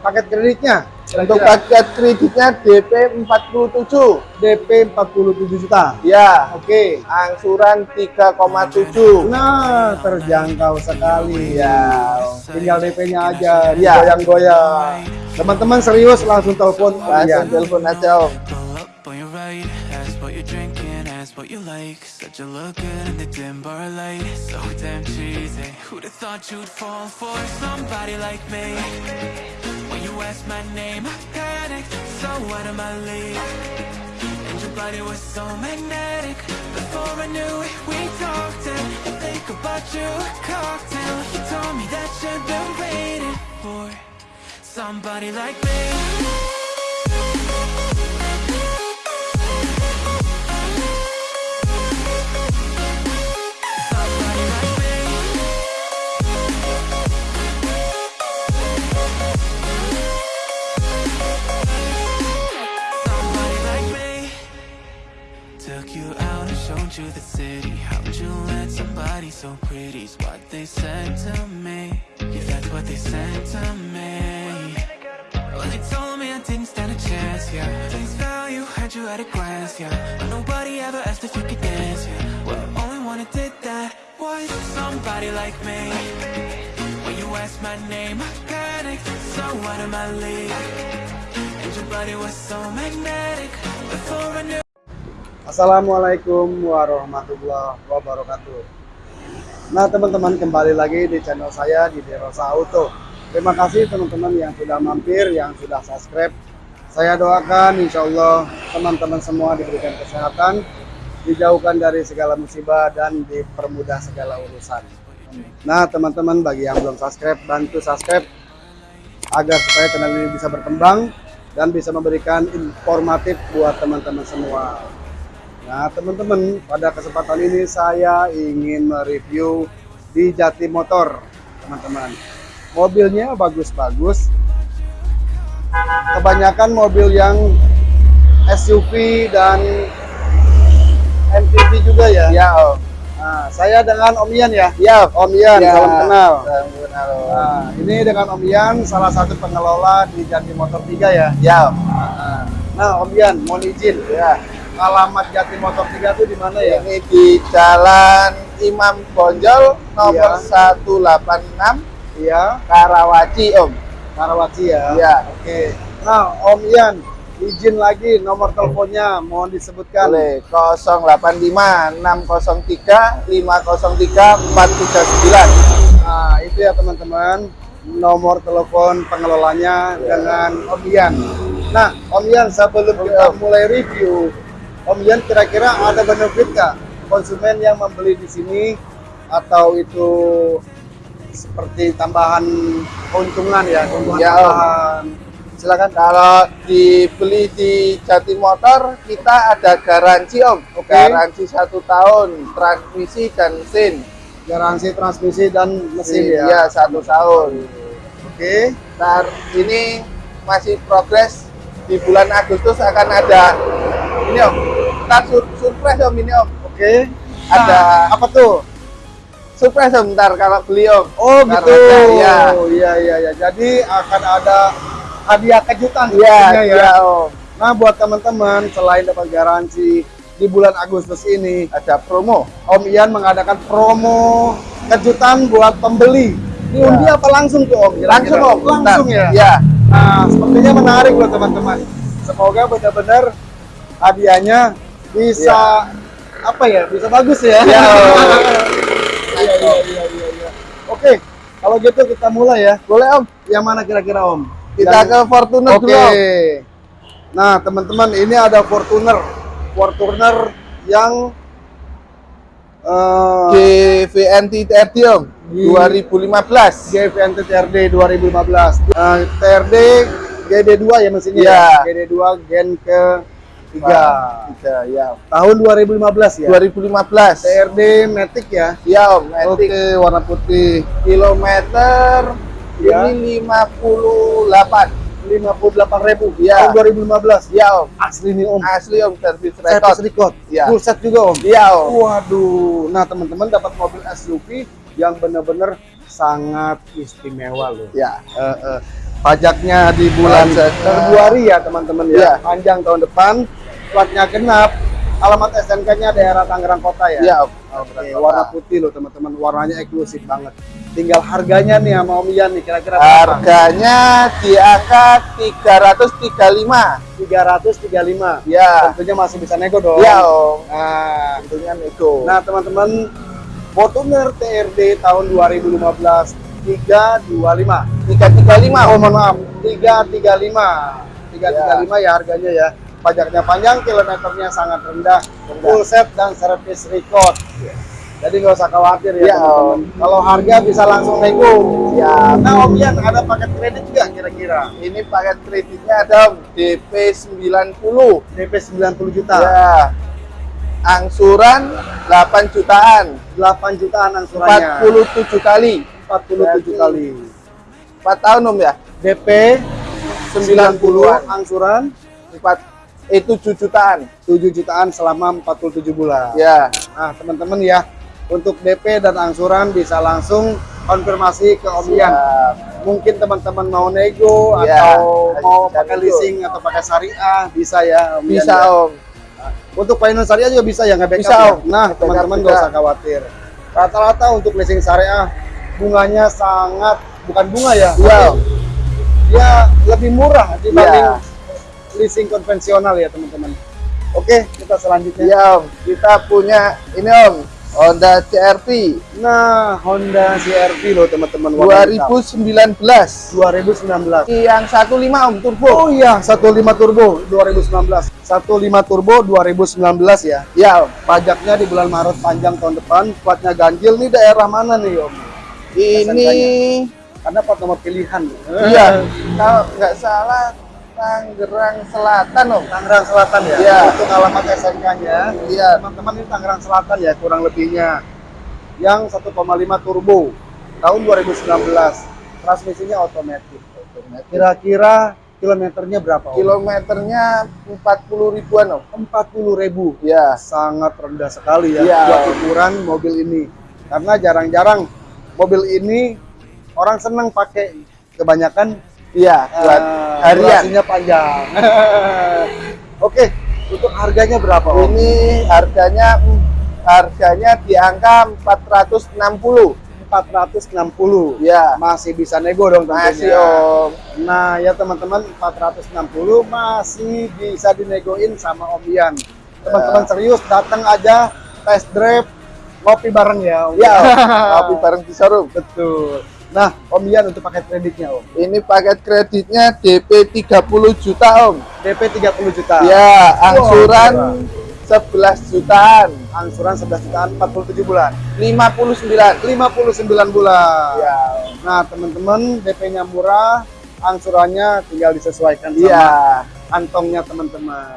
paket kreditnya? Untuk Kira-kira? paket kreditnya DP 47. DP 47 juta. Ya, Oke. angsuran 3,7. Nah, terjangkau sekali. Ya. Tinggal DP-nya aja, Ya. goyang-goyang. Teman-teman serius langsung telepon Langsung Om telepon aja Om. What you like. Said you look good in the dim bar light, so damn cheesy. Who'd have thought you'd fall for somebody like me? Asked my name, I panicked, so out of my league. And your body was so magnetic. Before I knew it, we talked and I think about you, a cocktail. You told me that you've been waiting for somebody like me. Was somebody like me. When you asked my name, I panicked, so out of my league. And your body was so magnetic. Before I knew. Assalamualaikum warahmatullahi wabarakatuh. Nah teman-teman kembali lagi di channel saya di Derosa Auto. Terima kasih teman-teman yang sudah mampir, yang sudah subscribe. Saya doakan insya Allah teman-teman semua diberikan kesehatan, dijauhkan dari segala musibah dan dipermudah segala urusan. Nah teman-teman bagi yang belum subscribe, bantu subscribe agar supaya channel ini bisa berkembang dan bisa memberikan informatif buat teman-teman semua. Nah, teman-teman, pada kesempatan ini saya ingin mereview di Jati Motor, teman-teman. Mobilnya bagus-bagus. Kebanyakan mobil yang SUV dan MPV juga ya. Ya Om. Nah, saya dengan Om Ian ya. Ya. Om Ian, Ya. salam kenal. Salam kenal. Nah, ini dengan Om Ian, salah satu pengelola di Jati Motor 3 ya. Ya Om. Nah, Om Ian, mohon izin. Ya. Alamat Jati Motor 3 itu di mana ya? Ini di Jalan Imam Bonjol nomor Iya. 186 Iya, Karawaci Om. Karawaci ya. Iya. Oke. Nah, Om Ian, izin lagi nomor teleponnya mohon disebutkan. Boleh 085 603 503 439. Nah, itu ya teman-teman nomor telepon pengelolanya Iya. dengan Om Ian. Nah, Om Ian sebelum kita Om. mulai review, Om Ian kira-kira ada benefit nggak konsumen yang membeli di sini atau itu seperti tambahan keuntungan ya, keuntungan Ya, Om. Silakan. Kalau dibeli di Jati Motor kita ada garansi Om. Oke. Garansi satu tahun transmisi dan mesin. Garansi transmisi dan mesin ya. Iya satu tahun. Oke. Ntar ini masih progres di bulan Agustus akan ada ini Om. Ntar sur- surprise Om ini Om. Oke. Ada- Nah, apa tuh? Surprise Om ntar kalau beli Om. Oh gitu. ada, Iya. iya iya iya. Jadi akan ada hadiah kejutan Iya sepertinya iya Om. Nah buat teman-teman selain dapat garansi di bulan Agustus ini, Ada promo. Om Ian mengadakan promo kejutan buat pembeli. Ini Ya. undi apa langsung tuh Om? Langsung Om. Langsung ya. Iya. Nah sepertinya menarik buat teman-teman. Semoga benar-benar hadiahnya bisa apa ya? Bisa bagus ya. Iya. Iya iya iya iya. iya. Oke, kalau gitu kita mulai ya. Boleh Om. Yang mana kira-kira Om? Kita ke Fortuner Oke. dulu. Nah, teman-teman, ini ada Fortuner. Fortuner yang eh GVNT TRD Om. Di- 2015. GVNT TRD 2015. Eh, TRD GD2 ya mesinnya Iya. ya. GD2 gen ke 3. Tiga, ya. Tahun 2015 ya. 2015. TRD Matic ya. Ya Om, Matic. Oke, warna putih. kilometer Ya. ini 58 58.000 Iya. tahun 2015. ya om Asli nih Om. asli om servis Service record record. Iya. Full set juga Om. iya om Waduh, nah teman-teman dapat mobil SUV yang benar-benar sangat istimewa loh. ya Eh, eh. pajaknya di bulan. Februari ya teman-teman ya. Iya. Panjang tahun depan, platnya genap. Alamat SNK-nya daerah Tangerang Kota ya. Iya. Oke, warna putih loh teman-teman, warnanya eksklusif banget. Tinggal harganya nih sama Om Ian nih kira-kira? Harganya di angka 335. 335. Ya. Tentunya masih bisa nego dong. Iya, Om. Nah, Tentunya nego. Nah, teman-teman, Fortuner TRD tahun 2015 325. 335. Oh, mohon maaf, 335. 335 ya harganya ya. Pajaknya panjang, kilometernya sangat rendah, full set dan service record. Jadi nggak usah khawatir ya, Ya, teman-teman. Kalau harga bisa langsung nego. Ya. Nah, Om Ian ada paket kredit juga kira-kira? Ini paket kreditnya ada DP 90. DP 90 juta. Ya. Angsuran 8 jutaan. 8 jutaan angsurannya. 47 kali. 47 kali. 4 tahun Om ya? DP 90 90-an. angsuran 4 eh 7 jutaan. 7 jutaan selama 47 bulan. Ya. Nah, teman-teman ya, untuk DP dan angsuran bisa langsung konfirmasi ke Om Ian. Mungkin teman-teman mau nego Ya, atau mau pakai nego. leasing atau pakai syariah bisa ya Om Ian. Bisa ya. Om. Untuk finance syariah juga bisa ya nggak backup Bisa, ya? Om. Nah, teman-teman nggak usah khawatir. Rata-rata untuk leasing syariah bunganya sangat bukan bunga ya. Iya. tapi Dia lebih murah dibanding Iya. Leasing konvensional ya, teman-teman. Oke, kita selanjutnya. Iya Om. Kita punya ini Om. Honda CRV Nah, Honda CR-V loh teman-teman. warna hitam. 2019. 2019. Yang 15 Om turbo. Oh iya, 15 turbo 2019. 15 turbo 2019 ya. Ya Om. Pajaknya di bulan Maret panjang tahun depan. Platnya ganjil nih daerah mana nih Om? Ini Karena plat nomor pilihan. iya kalau nggak salah Tangerang Selatan Om. Tangerang Selatan ya. Iya. Untuk alamat SNK-nya. Iya. Teman-teman ini Tangerang Selatan ya kurang lebihnya. Yang 1,5 turbo tahun 2019. Transmisinya otomatis. Kira-kira kilometernya berapa? Om? Kilometernya 40 ribuan Om. 40 ribu. Ya. Sangat rendah sekali ya Iya. buat ukuran mobil ini. Karena jarang-jarang mobil ini orang senang pakai kebanyakan Iya, buat eh, harian. durasinya panjang. Oke, untuk harganya berapa? Om? Ini harganya mm, harganya di angka 460. 460. Ya. Masih bisa nego dong tentunya. Masih Om. Nah, ya teman-teman 460 masih bisa dinegoin sama Om Ian. Teman-teman Ya. serius datang aja test drive ngopi bareng ya Om. Ya, Om. Kopi bareng di showroom. Betul. Nah, Om Ian untuk paket kreditnya Om. Ini paket kreditnya DP 30 juta Om. DP 30 juta. Ya, angsuran murah. 11 jutaan. Angsuran 11 jutaan 47 bulan. 59. 59 bulan. Ya. Nah, teman-teman DP-nya murah, angsurannya tinggal disesuaikan sama Iya. kantongnya teman-teman.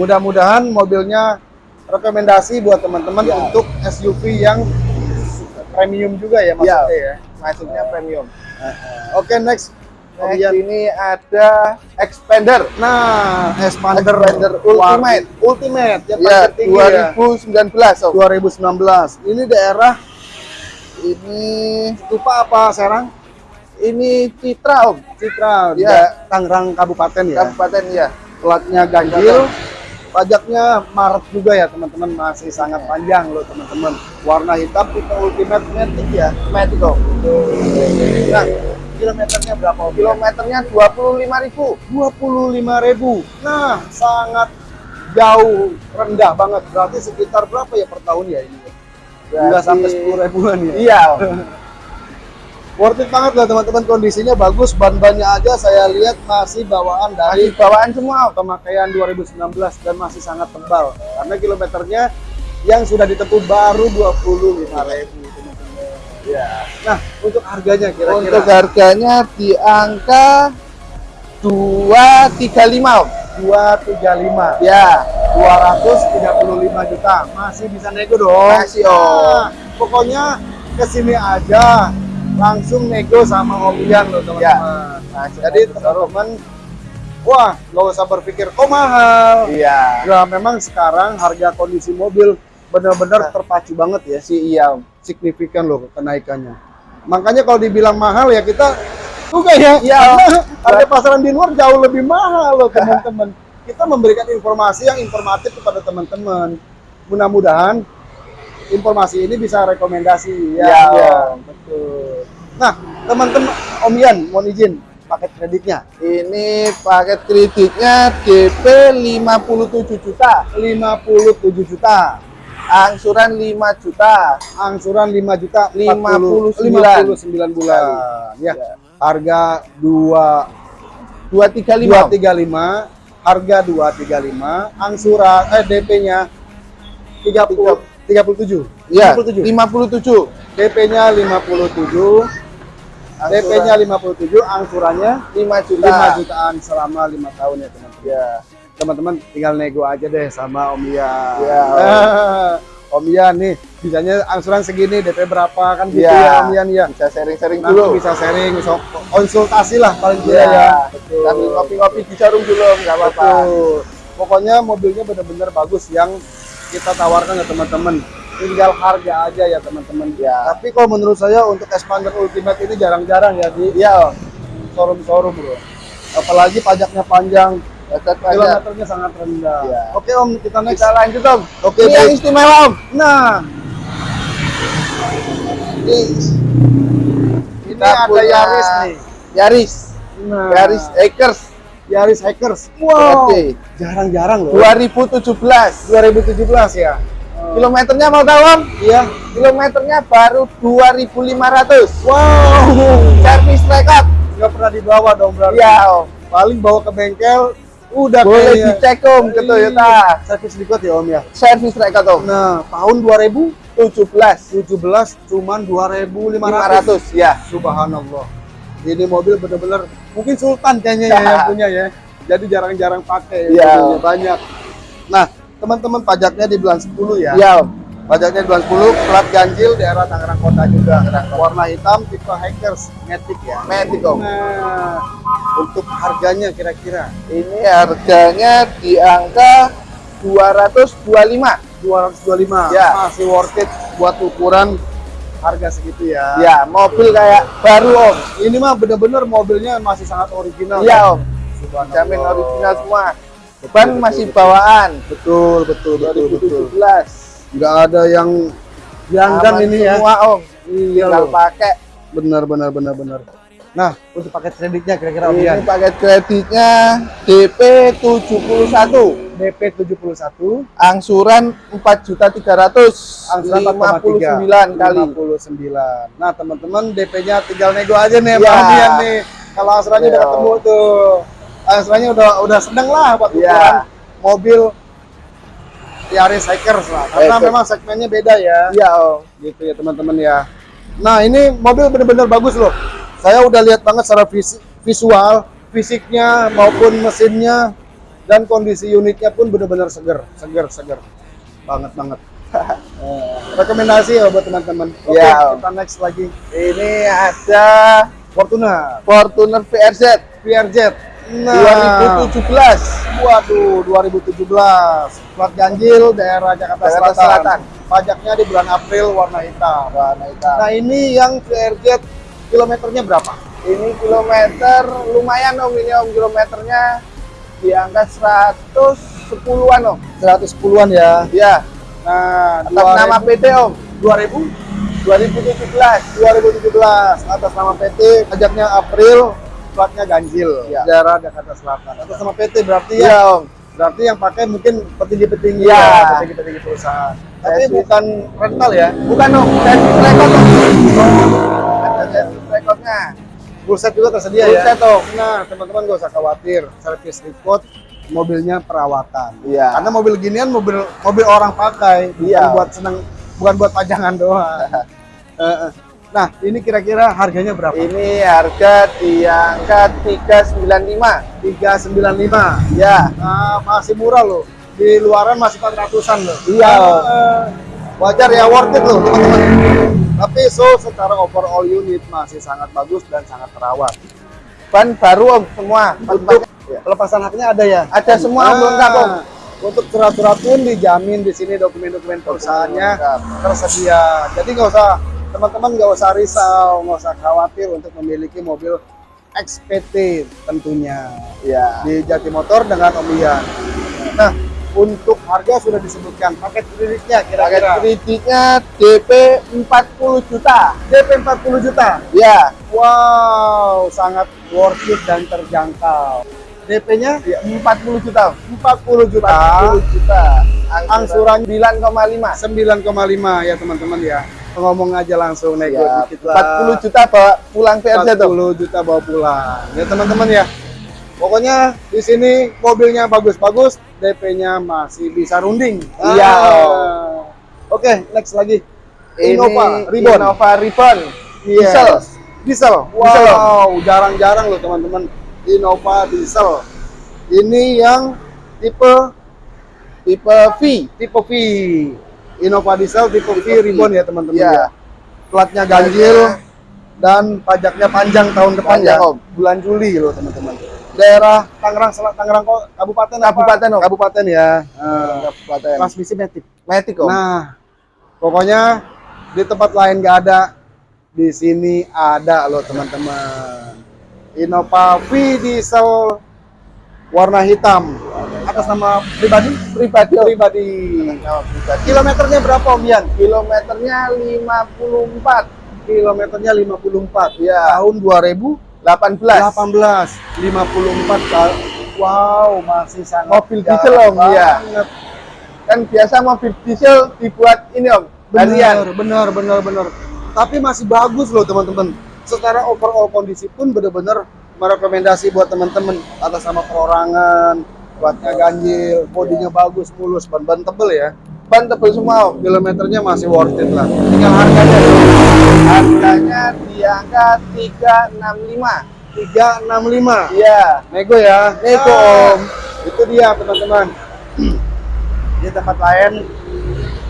Mudah-mudahan mobilnya rekomendasi buat teman-teman Ya. untuk SUV yang premium juga ya maksudnya ya. Masuknya premium. Oke, next. Om Next ini ada Expander. Nah, Expander, Expander Ultimate. Ultimate yang Ya, paling tinggi ya. 2019 Om. 2019. Ini daerah Ini Stupa apa Serang? ini Citra Om. Citra, Ya. Tangerang Kabupaten ya. Kabupaten ya. Platnya ganjil, pajaknya Maret juga ya teman-teman, masih sangat panjang loh teman-teman. Warna hitam tipe Ultimate Matic ya. Matic Om. Nah, kilometernya berapa? Om? Kilometernya 25.000. 25.000. Nah, sangat jauh rendah banget. Berarti sekitar berapa ya per tahun ya ini? Enggak sampai 10 ribuan ya. Iya. Worth it banget lah teman-teman kondisinya bagus ban-bannya aja saya lihat masih bawaan dari Masih bawaan semua pemakaian 2019 dan masih sangat tebal karena kilometernya yang sudah ditempuh baru 25.000 teman-teman. Ya. Nah, untuk harganya kira-kira Untuk harganya di angka 235 Om. 235 Ya. 235 juta masih bisa nego dong Masih, Om. Nah, pokoknya ke sini aja langsung nego sama Om Ian loh teman-teman Ya. Masih jadi teman-teman wah nggak usah berpikir kok mahal Iya. ya memang sekarang harga kondisi mobil benar-benar terpacu banget ya Si iya signifikan loh kenaikannya makanya kalau dibilang mahal ya kita juga ya. Iya. Karena harga pasaran di luar jauh lebih mahal loh teman-teman. Kita memberikan informasi yang informatif kepada teman-teman. Mudah-mudahan informasi ini bisa rekomendasi ya. Iya, Om. betul. Nah, teman-teman Om Ian mohon izin paket kreditnya Ini paket kreditnya DP 57 juta, 57 juta. angsuran 5 juta. Angsuran 5 juta 59. 59 bulan. Ya. Ya. Harga 2 235. 235 harga 235 angsuran eh DP-nya 30 37 Ya, 57 57. DP-nya 57 DP-nya 57 angsurannya 5 juta. 5 jutaan selama 5 tahun ya teman-teman Ya. teman-teman tinggal nego aja deh sama Om Ian Ya, Om. Om Ian nih bisanya angsuran segini DP berapa kan gitu Ya. ya Om Ian ya Bisa sharing-sharing dulu. bisa sharing bisa konsultasi lah paling tidak Ya, ya betul. Sambil ngopi-ngopi di showroom dulu, nggak apa-apa. Betul. Pokoknya mobilnya benar-benar bagus yang kita tawarkan ke teman-teman. Tinggal harga aja ya teman-teman. Ya. Tapi kalau menurut saya untuk Expander Ultimate ini jarang-jarang ya di Om. showroom-showroom bro. Apalagi pajaknya panjang, kilometernya sangat rendah. Ya. Oke Om, kita next. Kita lanjut, Om. Oke, Ini yang istimewa, Om. Nah, Ini, ini Kita ada Yaris nih. Yaris. Nah, Yaris Acres. Yaris Hackers. Wow, jarang-jarang loh. 2017. 2017 ya. Kilometernya mau tahu, Om? Iya. Kilometernya baru 2500. Wow, Service record. nggak pernah dibawa dong berarti. Iya, Om. paling bawa ke bengkel udah Boleh kayaknya. dicek, Om, ke. Toyota. servis record ya om ya Service record, Om. nah tahun 2017 17. cuman 2500 500, ya. subhanallah ini mobil bener-bener mungkin sultan kayaknya ya yang punya ya jadi jarang-jarang pakai mobilnya banyak nah teman-teman pajaknya di bulan 10 ya Iya, Om. pajaknya di bulan 10 plat ganjil daerah Tangerang Kota juga warna hitam tipe hackers matic ya Matic, Om. nah untuk harganya kira-kira Ini harganya di angka 225. 225 Ya. masih worth it buat ukuran harga segitu ya. Ya, mobil kayak baru, Om. Ini mah bener-bener mobilnya masih sangat original. Iya, Om. Jamin original semua. Betul, Ban betul, masih betul. bawaan. Betul, betul, betul, betul. 2017. Nggak ada yang janggan ini ya. Semua, Om. Iya loh. pakai. Benar, benar, benar, benar. Nah, untuk paket kreditnya kira-kira Om Ini Ian? paket kreditnya DP 71. DP 71, Angsuran 4.300. angsuran 59 kali. 59. Nah, teman-teman DP-nya tinggal nego aja nih Iya. Bang Dian nih. Kalau angsurannya udah Iya. ketemu tuh. Angsurannya udah udah sedang lah buat ukuran mobil Yaris Hackers lah. Karena Hackers. memang segmennya beda ya. Iya, Om. Gitu ya teman-teman ya. Nah, ini mobil benar-benar bagus loh. Saya udah lihat banget secara vis- visual, fisiknya maupun mesinnya dan kondisi unitnya pun benar-benar seger, seger, seger. Banget banget. Eh, rekomendasi ya buat teman-teman. Oke, Iya. kita next lagi. Ini ada Fortuner, Fortuner VRZ VRZ. Nah, 2017. waduh, 2017. Plat ganjil daerah Jakarta, Jakarta Selatan. Selatan. Pajaknya di bulan April warna hitam. Warna hitam. Nah, ini yang VRZ kilometernya berapa? Ini kilometer lumayan om ini om kilometernya di angka 110-an om. 110-an ya. Ya, Nah, atas nama PT om. 2000 2017. 2017 atas nama PT pajaknya April platnya ganjil Ya. daerah Jakarta Selatan atas nama PT berarti Iya ya om. berarti yang pakai mungkin petinggi-petinggi Ya. ya petinggi-petinggi perusahaan tapi Service. bukan rental ya Bukan om, service record om. Ada service recordnya. full set juga tersedia Full ya set, Om. nah teman-teman gak usah khawatir service report mobilnya perawatan Iya. karena mobil ginian mobil mobil orang pakai bukan Iya. buat seneng bukan buat pajangan doang nah ini kira-kira harganya berapa Ini harga di angka 395. 395 Ya, Nah, masih murah loh. Di luaran masih 400-an loh. Iya. Eh, wajar ya worth it loh, teman-teman. Tapi so secara overall unit masih sangat bagus dan sangat terawat. ban baru om semua. Untuk Ya. pelepasan haknya ada ya? Ada semua om lengkap om. Untuk surat-surat pun dijamin di sini dokumen-dokumen perusahaannya lengkap. tersedia. Jadi nggak usah teman-teman nggak usah risau, nggak usah khawatir untuk memiliki mobil XPT tentunya Ya. di Jatimotor dengan Om Ian. Nah, untuk harga sudah disebutkan paket kreditnya Paket kira-kira kreditnya DP 40 juta. DP 40 juta. Ya, Wow, sangat worth it dan terjangkau. DP-nya ya 40 juta. 40 juta. 40 juta. Angsuran 9,5. 9,5 ya teman-teman ya. Ngomong aja langsung nego Ya, dikit lah. 40 juta bawa pulang PRJ tuh. 40 juta bawa pulang. Ya teman-teman ya. Pokoknya di sini mobilnya bagus-bagus, DP-nya masih bisa runding. Iya. Ah. Oke, next lagi. Innova Ribbon. Innova Ribbon. Yes. Diesel. Diesel. Diesel. Wow, jarang-jarang loh teman-teman. Innova diesel. Ini yang tipe Tipe V. tipe V. Innova diesel tipe V. Ribbon ya teman-teman Iya. ya. Platnya ganjil dan pajaknya panjang tahun depan Panjang, ya. Om. Bulan Juli loh teman-teman. Daerah Tangerang Selatan Tangerang kok kabupaten apa? Kabupaten, Om. Kabupaten ya. Nah, Kabupaten. transmisi matic. Matic om. Nah, pokoknya di tempat lain nggak ada, di sini ada loh teman-teman. Innova V diesel warna hitam atas nama pribadi pribadi pribadi. Pribadi. Kilometernya berapa Om Yan? Kilometernya 54. Kilometernya 54. Ya. Tahun 2018. 18. 54 kali. Wow, masih sangat Mobil diesel, Om, iya. Kan biasa mobil diesel dibuat ini om. Benar, benar, benar, benar. Tapi masih bagus loh teman-teman. Secara overall kondisi pun benar-benar merekomendasi buat teman-teman atas sama perorangan, buatnya ganjil, bodinya bagus, mulus, ban-ban tebel ya. Ban tebel semua om. Kilometernya masih worth it lah. Tinggal harganya Harganya di angka 365. 365. Iya. Nego ya. Nego, Ah, Om. Itu dia teman-teman. Di tempat lain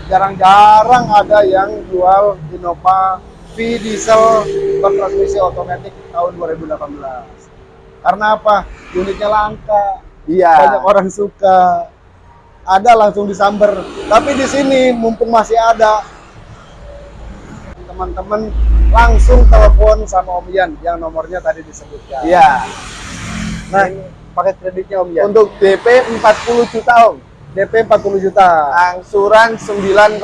jarang-jarang ada yang jual Innova V diesel bertransmisi otomatis tahun 2018. Karena apa? Unitnya langka, Iya. banyak orang suka. Ada langsung disamber. Tapi di sini mumpung masih ada teman-teman langsung telepon sama Om Yan yang nomornya tadi disebutkan. Iya. Nah, paket kreditnya Om Yan. Untuk DP 40 juta om. DP 40 juta. Angsuran 9,1.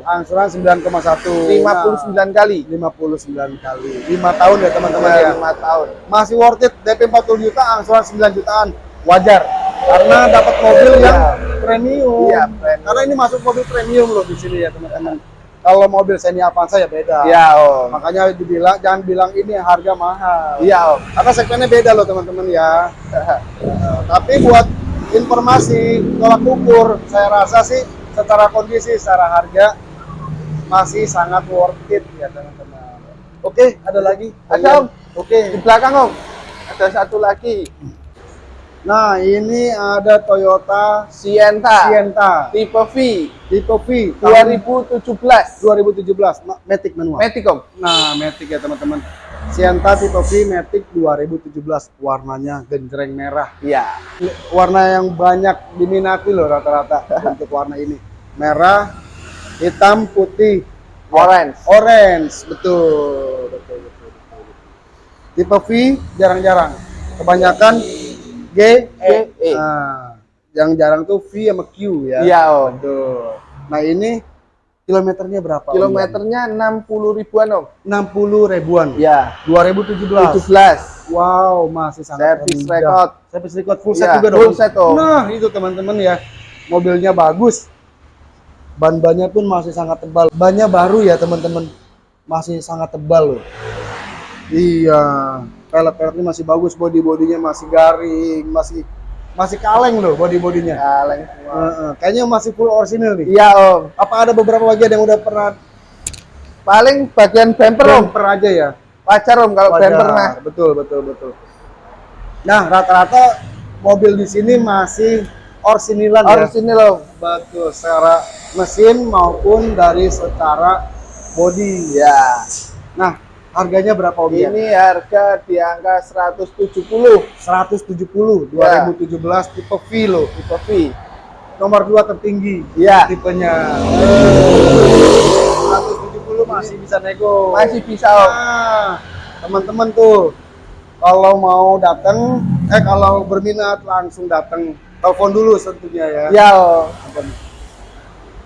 Angsuran 9,1. 59 kali. 59 kali. 5 tahun ya teman-teman ya. 5 tahun. Masih worth it. DP 40 juta, angsuran 9 jutaan. Wajar. Karena dapat mobil yang Iya. premium. Iya, premium. Karena ini masuk mobil premium loh di sini ya teman-teman. Kalau mobil Xenia Avanza ya beda. Iya om. Makanya dibilang jangan bilang ini harga mahal. Iya om. Karena segmennya beda loh teman-teman ya. Nah, tapi buat informasi tolak ukur, saya rasa sih secara kondisi, secara harga masih sangat worth it ya teman-teman. Oke, ada lagi? Ada, Om. Oke. Di belakang om. Ada satu lagi. Nah, ini ada Toyota Sienta. Sienta Tipe V. tipe V tahun 2017. 2017, Ma- Matic manual. Matic om. Nah, Matic ya teman-teman. Sienta tipe V Matic 2017, warnanya genjreng merah. Iya. warna yang banyak diminati loh rata-rata untuk warna ini merah hitam putih Orange. orange betul betul betul, betul. tipe V jarang-jarang kebanyakan G E G, E. Nah, yang jarang tuh V sama Q ya Iya om. betul nah ini kilometernya berapa Om? Kilometernya 60 ribuan om. 60 ribuan Iya. 2017 17. Wow, masih sangat Service rendah. record. Service record full set Iya, juga dong. full set, Om. Nah, itu teman-teman ya. Mobilnya bagus. Ban-bannya pun masih sangat tebal. Bannya baru ya, teman-teman. Masih sangat tebal loh. Iya. Pelek-peleknya masih bagus, body-bodinya masih garing, masih masih kaleng loh body-bodinya. Kaleng semua. Heeh, kayaknya masih full original nih. Iya om. Apa ada beberapa bagian yang udah pernah Paling bagian bumper om. bumper aja ya? Wajar om kalau Wajar. bumper mah. Betul, betul, betul. Nah, rata-rata mobil di sini masih orsinilan ya. Original om. Betul, secara mesin maupun dari secara body. Ya. Nah, harganya berapa Om? ya? Ini harga di angka 170 170 Ya. 2017 tipe V loh. tipe V. Nomor 2 tertinggi Iya. tipenya. 170 masih bisa nego. Masih bisa om. Nah, teman-teman tuh kalau mau datang, eh kalau berminat langsung datang. Telepon dulu tentunya ya. Ya,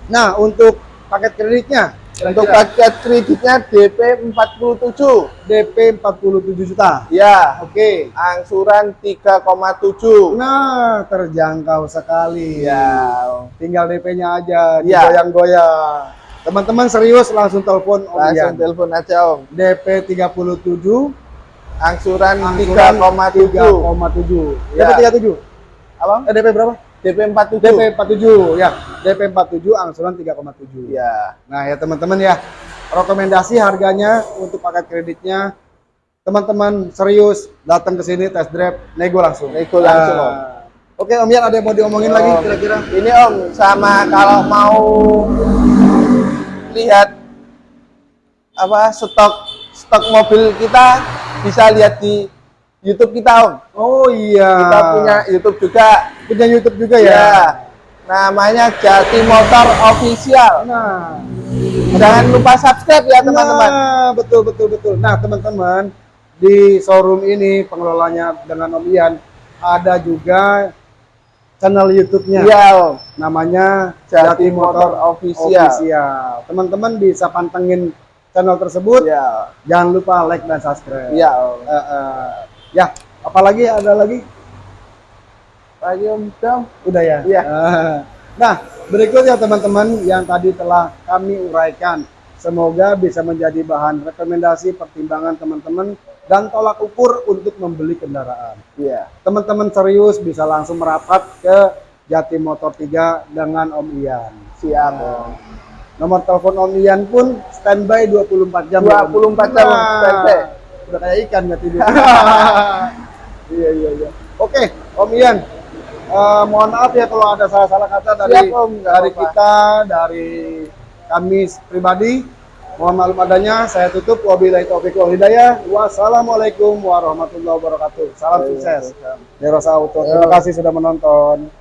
Nah, untuk paket kreditnya, untuk paket kreditnya DP 47. DP 47 juta. Ya, Oke. angsuran 3,7. Nah, terjangkau sekali. Ya, Tinggal DP-nya aja, Ya. digoyang-goyang. Teman-teman serius langsung telepon Om langsung telepon aja Om. DP 37 Angsuran angsuran 3,7. 3,7. Ya. DP 37. Apa? Eh, DP berapa? DP 47. DP 47 ya. DP 47 angsuran 3,7. Ya. Nah, ya teman-teman ya. Rekomendasi harganya untuk paket kreditnya teman-teman serius datang ke sini test drive nego langsung. Nego langsung, Om. Nah. Oke, Om Yan ada yang mau diomongin lagi Om, kira-kira? Ini Om, sama kalau mau lihat apa stok stok mobil kita bisa lihat di YouTube kita Om. Oh iya. Kita punya YouTube juga. Punya YouTube juga Ya. ya. Namanya Jati Motor Official. Nah, Jangan lupa subscribe ya teman-teman. Nah, betul betul betul. Nah, teman-teman, di showroom ini pengelolanya dengan Om Ian ada juga channel YouTube-nya. Iya Om. Namanya Jati Motor Official. Official. Teman-teman bisa pantengin channel tersebut. Iya. Jangan lupa like dan subscribe. Iya Om. Eh, eh. ya, apalagi ada lagi? Om. Udah ya? Iya. Eh, Nah, berikutnya teman-teman yang tadi telah kami uraikan. Semoga bisa menjadi bahan rekomendasi pertimbangan teman-teman dan tolak ukur untuk membeli kendaraan. Iya. Teman-teman serius bisa langsung merapat ke Jati Motor 3 dengan Om Ian. Siap Nah, Om. Nomor telepon Om Ian pun standby 24 jam. ya, Om? 24 jam, Nah, standby. Udah kayak ikan nggak tidur. iya iya iya. Oke, Om Ian. Eh, mohon maaf ya kalau ada salah-salah kata dari Siap, Om. Dari apa-apa. kita, dari kami pribadi. Mohon maklum adanya, saya tutup. Wabillahi taufiq wal hidayah. Wassalamualaikum warahmatullahi wabarakatuh. Salam sukses. Derosa Auto. Terima kasih sudah menonton.